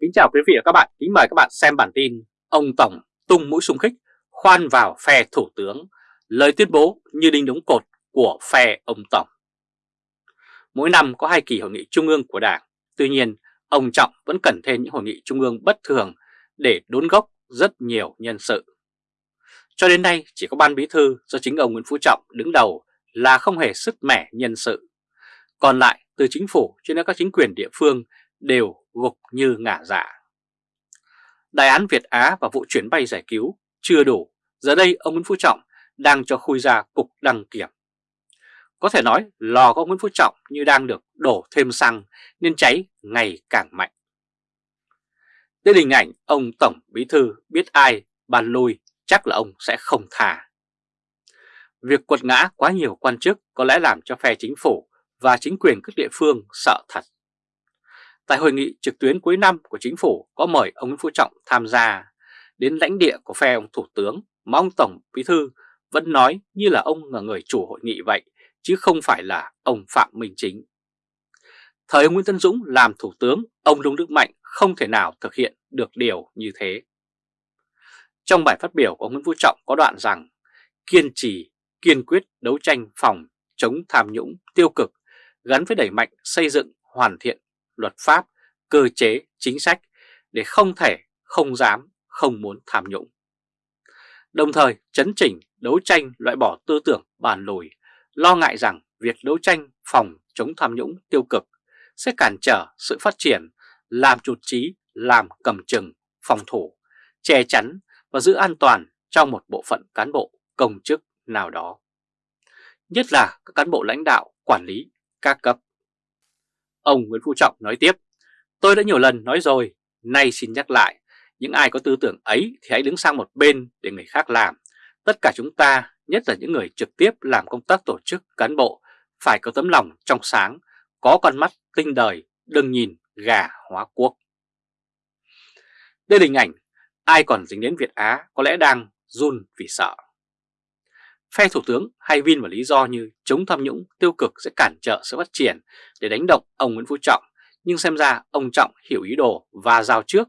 Kính chào quý vị và các bạn, kính mời các bạn xem bản tin Ông Tổng tung mũi xung khích khoan vào phe Thủ tướng, lời tuyên bố như đinh đóng cột của phe ông Tổng. Mỗi năm có hai kỳ hội nghị trung ương của Đảng, tuy nhiên ông Trọng vẫn cần thêm những hội nghị trung ương bất thường để đốn gốc rất nhiều nhân sự. Cho đến nay chỉ có ban bí thư do chính ông Nguyễn Phú Trọng đứng đầu là không hề sức mẻ nhân sự. Còn lại từ chính phủ cho đến các chính quyền địa phương đều gục như ngả dạ. Đại án Việt Á và vụ chuyến bay giải cứu chưa đủ, giờ đây ông Nguyễn Phú Trọng đang cho khui ra cục đăng kiểm. Có thể nói lò của ông Nguyễn Phú Trọng như đang được đổ thêm xăng nên cháy ngày càng mạnh. Đến hình ảnh ông Tổng Bí Thư biết ai bàn lui chắc là ông sẽ không thả. Việc quật ngã quá nhiều quan chức có lẽ làm cho phe chính phủ và chính quyền các địa phương sợ thật. Tại hội nghị trực tuyến cuối năm của chính phủ có mời ông Nguyễn Phú Trọng tham gia đến lãnh địa của phe ông Thủ tướng mà ông Tổng Bí Thư vẫn nói như là ông là người chủ hội nghị vậy chứ không phải là ông Phạm Minh Chính. Thời ông Nguyễn Tân Dũng làm Thủ tướng, ông Lương Đức Mạnh không thể nào thực hiện được điều như thế. Trong bài phát biểu của ông Nguyễn Phú Trọng có đoạn rằng kiên trì, kiên quyết đấu tranh phòng chống tham nhũng tiêu cực gắn với đẩy mạnh xây dựng hoàn thiện luật pháp, cơ chế, chính sách để không thể, không dám, không muốn tham nhũng. Đồng thời chấn chỉnh, đấu tranh loại bỏ tư tưởng bàn lùi, lo ngại rằng việc đấu tranh phòng chống tham nhũng tiêu cực sẽ cản trở sự phát triển, làm chuột trí, làm cầm chừng, phòng thủ, che chắn và giữ an toàn trong một bộ phận cán bộ công chức nào đó. Nhất là các cán bộ lãnh đạo, quản lý, các cấp. Ông Nguyễn Phú Trọng nói tiếp, tôi đã nhiều lần nói rồi, nay xin nhắc lại, những ai có tư tưởng ấy thì hãy đứng sang một bên để người khác làm. Tất cả chúng ta, nhất là những người trực tiếp làm công tác tổ chức cán bộ, phải có tấm lòng trong sáng, có con mắt tinh đời, đừng nhìn gà hóa quốc. Đây là hình ảnh, ai còn dính đến Việt Á có lẽ đang run vì sợ. Phe Thủ tướng hay Vin vào lý do như chống tham nhũng tiêu cực sẽ cản trở sự phát triển để đánh động ông Nguyễn Phú Trọng, nhưng xem ra ông Trọng hiểu ý đồ và giao trước.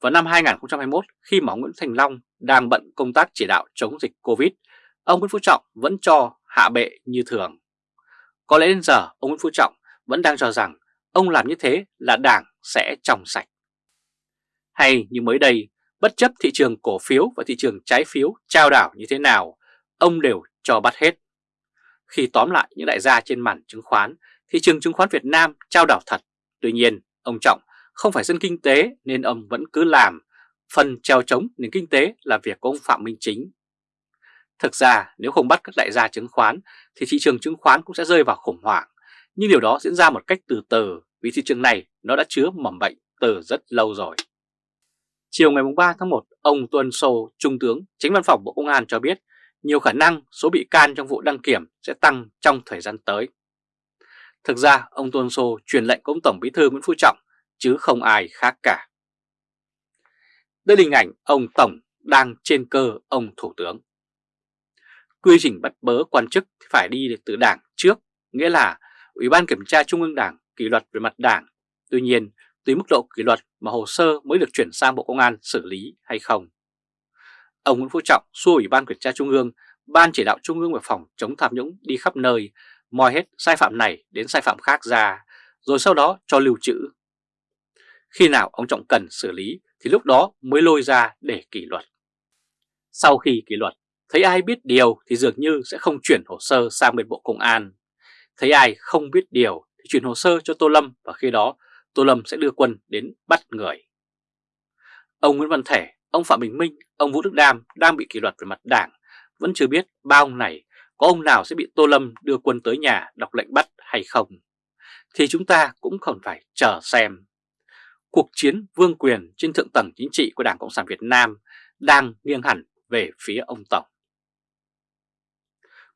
Vào năm 2021, khi mà ông Nguyễn Thành Long đang bận công tác chỉ đạo chống dịch Covid, ông Nguyễn Phú Trọng vẫn cho hạ bệ như thường. Có lẽ đến giờ ông Nguyễn Phú Trọng vẫn đang cho rằng ông làm như thế là đảng sẽ trong sạch. Hay như mới đây, bất chấp thị trường cổ phiếu và thị trường trái phiếu trao đảo như thế nào, ông đều cho bắt hết. Khi tóm lại những đại gia trên màn chứng khoán, thị trường chứng khoán Việt Nam trao đảo thật. Tuy nhiên, ông Trọng không phải dân kinh tế nên ông vẫn cứ làm. Phần treo chống nền kinh tế là việc của ông Phạm Minh Chính. Thực ra nếu không bắt các đại gia chứng khoán thì thị trường chứng khoán cũng sẽ rơi vào khủng hoảng. Nhưng điều đó diễn ra một cách từ từ vì thị trường này nó đã chứa mầm bệnh từ rất lâu rồi. Chiều ngày 3 tháng 1, ông Tuân Sô, Trung tướng, Chính văn phòng Bộ Công an cho biết nhiều khả năng số bị can trong vụ đăng kiểm sẽ tăng trong thời gian tới. Thực ra, ông Tôn Sô truyền lệnh của ông Tổng Bí thư Nguyễn Phú Trọng, chứ không ai khác cả. Đây là hình ảnh ông Tổng đang trên cơ ông Thủ tướng. Quy trình bắt bớ quan chức phải đi từ đảng trước, nghĩa là Ủy ban Kiểm tra Trung ương Đảng kỷ luật về mặt đảng. Tuy nhiên, tùy mức độ kỷ luật mà hồ sơ mới được chuyển sang Bộ Công an xử lý hay không. Ông Nguyễn Phú Trọng xua Ủy ban Kiểm tra Trung ương, Ban chỉ đạo Trung ương về phòng chống tham nhũng đi khắp nơi, moi hết sai phạm này đến sai phạm khác ra, rồi sau đó cho lưu trữ. Khi nào ông Trọng cần xử lý thì lúc đó mới lôi ra để kỷ luật. Sau khi kỷ luật, thấy ai biết điều thì dường như sẽ không chuyển hồ sơ sang bên Bộ Công an. Thấy ai không biết điều thì chuyển hồ sơ cho Tô Lâm và khi đó Tô Lâm sẽ đưa quân đến bắt người. Ông Nguyễn Văn Thể Ông Phạm Bình Minh, ông Vũ Đức Đam đang bị kỷ luật về mặt đảng, vẫn chưa biết ba ông này có ông nào sẽ bị Tô Lâm đưa quân tới nhà đọc lệnh bắt hay không. Thì chúng ta cũng còn phải chờ xem. Cuộc chiến vương quyền trên thượng tầng chính trị của Đảng Cộng sản Việt Nam đang nghiêng hẳn về phía ông Tổng.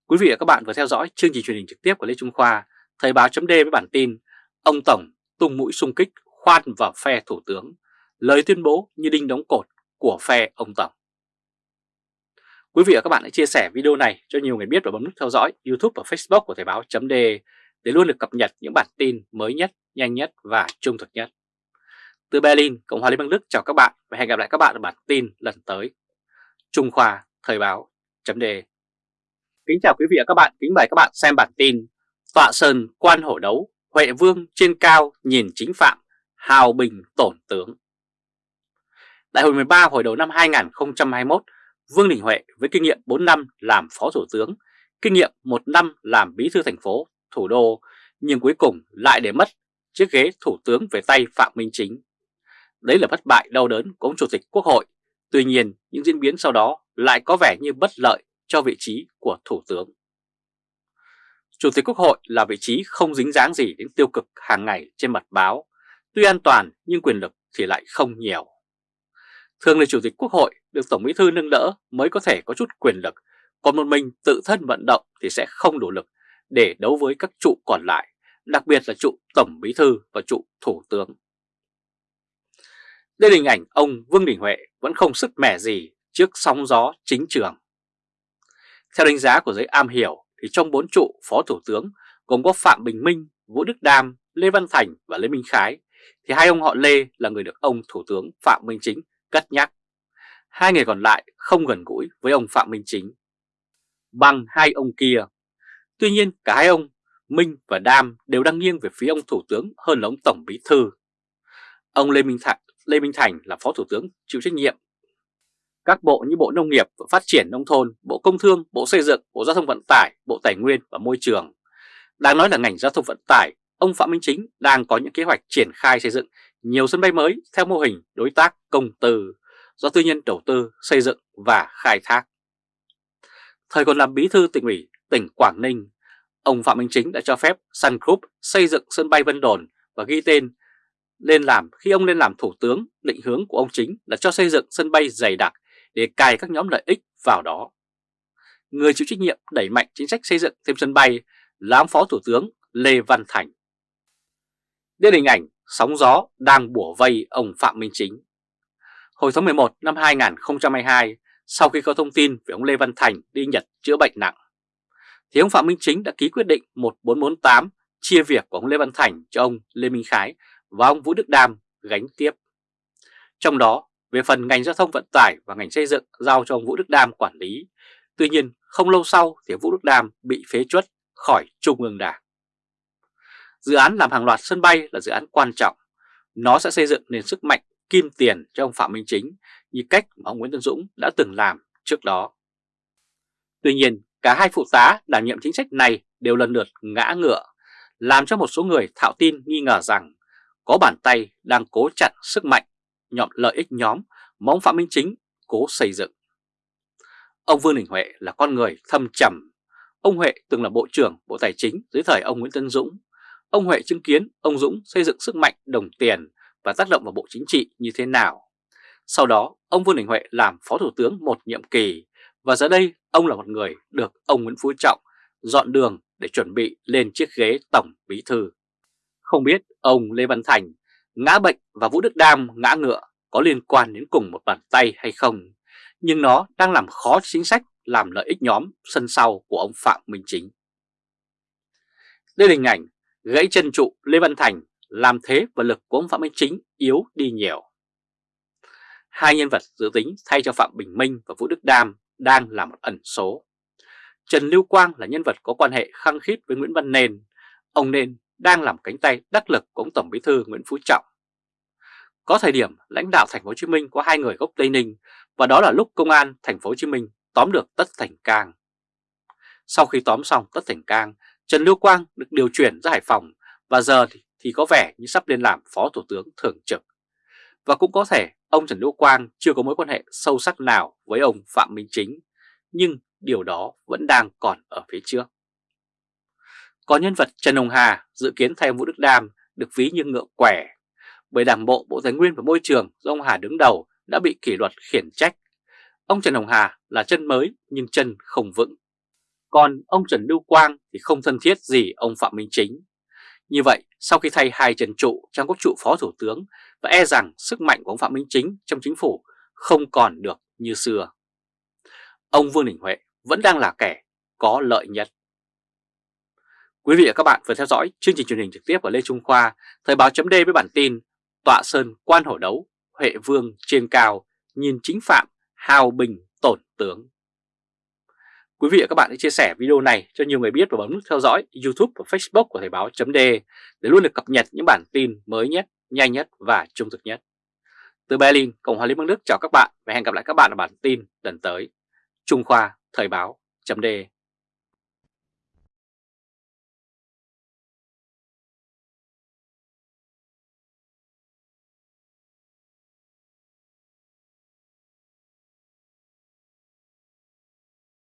Quý vị và các bạn vừa theo dõi chương trình truyền hình trực tiếp của Lê Trung Khoa, Thời báo chấm với bản tin Ông Tổng tung mũi xung kích khoan vào phe Thủ tướng, lời tuyên bố như đinh đóng cột của phe ông Tổng. Quý vị và các bạn hãy chia sẻ video này cho nhiều người biết và bấm nút theo dõi YouTube và Facebook của Thời báo .de để luôn được cập nhật những bản tin mới nhất, nhanh nhất và trung thực nhất. Từ Berlin, Cộng hòa Liên bang Đức chào các bạn và hẹn gặp lại các bạn ở bản tin lần tới. Trung Khoa, Thời báo, chấm. Kính chào quý vị và các bạn, kính mời các bạn xem bản tin Tọa Sơn quan hổ đấu, Huệ Vương trên cao nhìn chính phạm, hào bình tổn tướng. Đại hội 13 hồi đầu năm 2021, Vương Đình Huệ với kinh nghiệm 4 năm làm Phó Thủ tướng, kinh nghiệm 1 năm làm Bí thư thành phố, thủ đô, nhưng cuối cùng lại để mất chiếc ghế Thủ tướng về tay Phạm Minh Chính. Đấy là thất bại đau đớn của ông Chủ tịch Quốc hội, tuy nhiên những diễn biến sau đó lại có vẻ như bất lợi cho vị trí của Thủ tướng. Chủ tịch Quốc hội là vị trí không dính dáng gì đến tiêu cực hàng ngày trên mặt báo, tuy an toàn nhưng quyền lực thì lại không nhiều. Thường là Chủ tịch Quốc hội được Tổng Bí Thư nâng đỡ mới có thể có chút quyền lực, còn một mình tự thân vận động thì sẽ không đủ lực để đấu với các trụ còn lại, đặc biệt là trụ Tổng Bí Thư và trụ Thủ tướng. Đây là hình ảnh ông Vương Đình Huệ vẫn không sức mẻ gì trước sóng gió chính trường. Theo đánh giá của giới am hiểu thì trong bốn trụ Phó Thủ tướng gồm có Phạm Bình Minh, Vũ Đức Đam, Lê Văn Thành và Lê Minh Khái thì hai ông họ Lê là người được ông Thủ tướng Phạm Minh Chính cất nhắc. Hai người còn lại không gần gũi với ông Phạm Minh Chính. Bằng hai ông kia. Tuy nhiên cả hai ông Minh và Đam đều đang nghiêng về phía ông Thủ tướng hơn là ông Tổng Bí Thư. Ông Lê Minh Thành, Lê Minh Thành là Phó Thủ tướng chịu trách nhiệm. Các bộ như Bộ Nông nghiệp và Phát triển Nông thôn, Bộ Công Thương, Bộ Xây dựng, Bộ Giao thông Vận tải, Bộ Tài nguyên và Môi trường. Đáng nói là ngành giao thông vận tải, ông Phạm Minh Chính đang có những kế hoạch triển khai xây dựng nhiều sân bay mới theo mô hình đối tác công tư do tư nhân đầu tư xây dựng và khai thác. Thời còn làm bí thư tỉnh ủy tỉnh Quảng Ninh, ông Phạm Minh Chính đã cho phép Sun Group xây dựng sân bay Vân Đồn và ghi tên lên làm khi ông lên làm thủ tướng, định hướng của ông Chính là cho xây dựng sân bay dày đặc để cài các nhóm lợi ích vào đó. Người chịu trách nhiệm đẩy mạnh chính sách xây dựng thêm sân bay là ông Phó Thủ tướng Lê Văn Thành. Đây là hình ảnh sóng gió đang bủa vây ông Phạm Minh Chính. Hồi tháng 11 năm 2022, sau khi có thông tin về ông Lê Văn Thành đi Nhật chữa bệnh nặng, thì ông Phạm Minh Chính đã ký quyết định 1448 chia việc của ông Lê Văn Thành cho ông Lê Minh Khái và ông Vũ Đức Đam gánh tiếp. Trong đó, về phần ngành giao thông vận tải và ngành xây dựng giao cho ông Vũ Đức Đam quản lý. Tuy nhiên, không lâu sau thì Vũ Đức Đam bị phế chuất khỏi Trung ương Đảng. Dự án làm hàng loạt sân bay là dự án quan trọng. Nó sẽ xây dựng nền sức mạnh kim tiền cho ông Phạm Minh Chính như cách mà ông Nguyễn Tân Dũng đã từng làm trước đó. Tuy nhiên, cả hai phụ tá đảm nhiệm chính sách này đều lần lượt ngã ngựa, làm cho một số người thạo tin nghi ngờ rằng có bàn tay đang cố chặn sức mạnh, nhọn lợi ích nhóm mà ông Phạm Minh Chính cố xây dựng. Ông Vương Đình Huệ là con người thâm trầm. Ông Huệ từng là Bộ trưởng Bộ Tài chính dưới thời ông Nguyễn Tân Dũng. Ông Huệ chứng kiến ông Dũng xây dựng sức mạnh đồng tiền và tác động vào Bộ Chính trị như thế nào. Sau đó, ông Vương Đình Huệ làm Phó Thủ tướng một nhiệm kỳ và giờ đây ông là một người được ông Nguyễn Phú Trọng dọn đường để chuẩn bị lên chiếc ghế Tổng Bí Thư. Không biết ông Lê Văn Thành ngã bệnh và Vũ Đức Đam ngã ngựa có liên quan đến cùng một bàn tay hay không, nhưng nó đang làm khó chính sách làm lợi ích nhóm sân sau của ông Phạm Minh Chính. Đây là hình ảnh gãy chân trụ Lê Văn Thành làm thế và lực của ông Phạm Minh Chính yếu đi nhiều. Hai nhân vật dự tính thay cho Phạm Bình Minh và Vũ Đức Đam đang là một ẩn số. Trần Lưu Quang là nhân vật có quan hệ khăng khít với Nguyễn Văn Nền. Ông Nền đang làm cánh tay đắc lực của ông Tổng Bí thư Nguyễn Phú Trọng. Có thời điểm lãnh đạo thành phố Hồ Chí Minh có hai người gốc Tây Ninh và đó là lúc công an thành phố Hồ Chí Minh tóm được Tất Thành Cang. Sau khi tóm xong Tất Thành Cang, Trần Lưu Quang được điều chuyển ra Hải Phòng và giờ thì, thì có vẻ như sắp lên làm Phó Thủ tướng Thường trực. Và cũng có thể ông Trần Lưu Quang chưa có mối quan hệ sâu sắc nào với ông Phạm Minh Chính, nhưng điều đó vẫn đang còn ở phía trước. Có nhân vật Trần Hồng Hà dự kiến thay ông Vũ Đức Đam được ví như ngựa quẻ, bởi Đảng bộ Bộ Tài nguyên và Môi trường do ông Hà đứng đầu đã bị kỷ luật khiển trách. Ông Trần Hồng Hà là chân mới nhưng chân không vững. Còn ông Trần Lưu Quang thì không thân thiết gì ông Phạm Minh Chính. Như vậy, sau khi thay hai trần trụ trong các trụ phó thủ tướng và e rằng sức mạnh của ông Phạm Minh Chính trong chính phủ không còn được như xưa. Ông Vương Đình Huệ vẫn đang là kẻ có lợi nhất. Quý vị và các bạn vừa theo dõi chương trình truyền hình trực tiếp của Lê Trung Khoa, Thời báo chấm với bản tin tọa sơn quan hổ đấu, Huệ Vương trên cao, nhìn chính phạm, hào bình tổn tướng. Quý vị và các bạn hãy chia sẻ video này cho nhiều người biết và bấm nút theo dõi YouTube và Facebook của Thời báo .de để luôn được cập nhật những bản tin mới nhất, nhanh nhất và trung thực nhất. Từ Berlin, Cộng hòa Liên bang Đức chào các bạn và hẹn gặp lại các bạn ở bản tin lần tới. Trung Khoa Thời báo .de